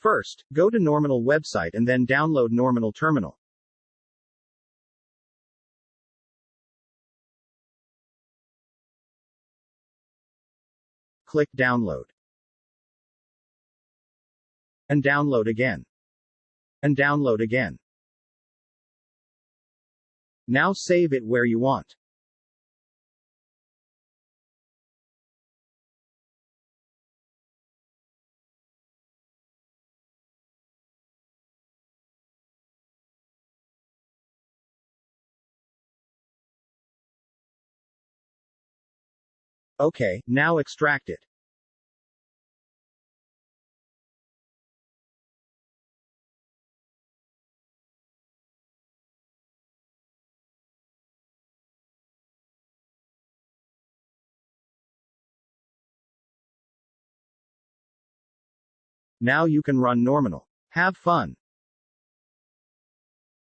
First, go to Norminal website and then download Norminal Terminal. Click Download. And download again. And download again. Now save it where you want. Okay, now extract it. Now you can run Norminal. Have fun.